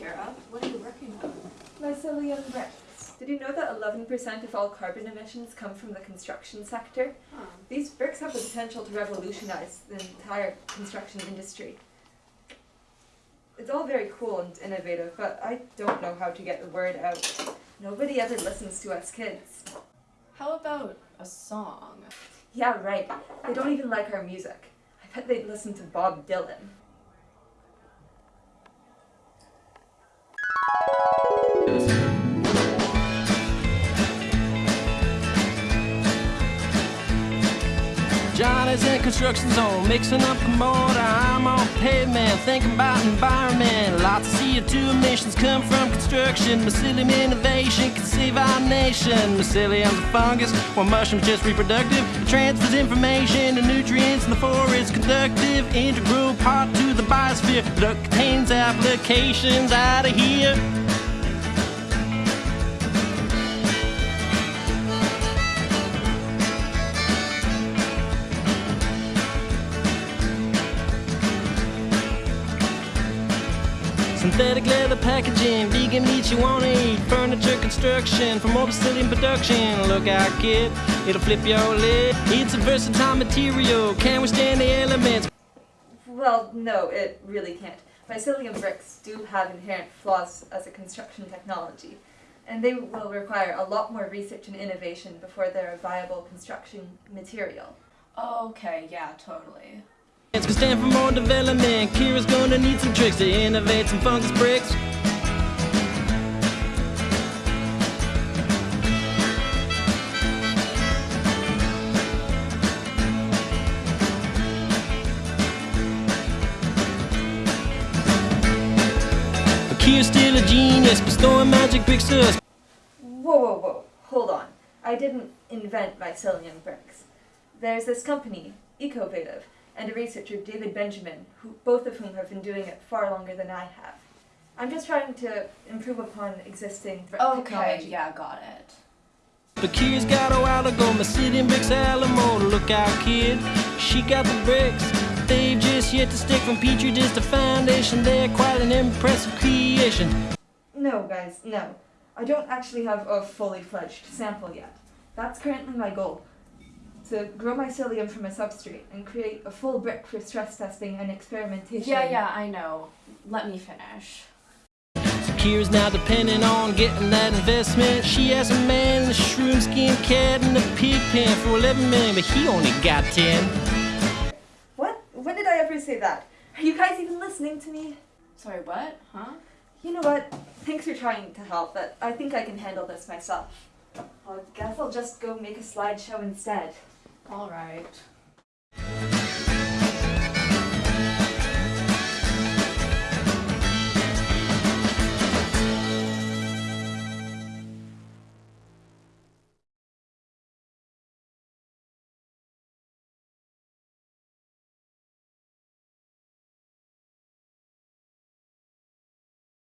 What are you working on? Mycelium bricks. Did you know that 11% of all carbon emissions come from the construction sector? Huh. These bricks have the potential to revolutionize the entire construction industry. It's all very cool and innovative, but I don't know how to get the word out. Nobody ever listens to us kids. How about a song? Yeah, right. They don't even like our music. I bet they'd listen to Bob Dylan. Johnny's in construction zone, mixing up the mortar. I'm on pavement, thinking about environment. Lots of CO2 emissions come from construction. Mycelium innovation can save our nation. Mycelium's a fungus, while mushrooms just reproductive. It transfers information and nutrients in the forest. Conductive, integral part to the biosphere. That contains applications out of here. Synthetic leather packaging, vegan meat you wanna eat, furniture construction, from mobile in production. Look out, kid, it'll flip your lid. It's a versatile material, can withstand the elements. Well, no, it really can't. Mycelium bricks do have inherent flaws as a construction technology, and they will require a lot more research and innovation before they're a viable construction material. Oh, okay, yeah, totally. It's gonna stand for more development. Kira's gonna need some tricks to innovate some fungus bricks. Kira's still a genius, bestowing magic bricks to us. Whoa, whoa, whoa, hold on. I didn't invent mycelium bricks. There's this company, Ecovative, and a researcher, David Benjamin, who, both of whom have been doing it far longer than I have. I'm just trying to improve upon existing Okay, technology. yeah, got it. The Kira's got a while to go. My city in bricks Alamo. Look out, kid. She got the bricks. They've just yet to stick from Petri dish to foundation. They're quite an impressive creation. No, guys, no. I don't actually have a fully fledged sample yet. That's currently my goal. To grow mycelium from a substrate and create a full brick for stress testing and experimentation. Yeah, yeah, I know. Let me finish. So Kira's now depending on getting that investment. She has a man in a shroom skin cat in a pig pen for 11 million, but he only got 10. What? When did I ever say that? Are you guys even listening to me? Sorry, what? Huh? You know what? Thanks for trying to help, but I think I can handle this myself. I guess I'll just go make a slideshow instead. Alright.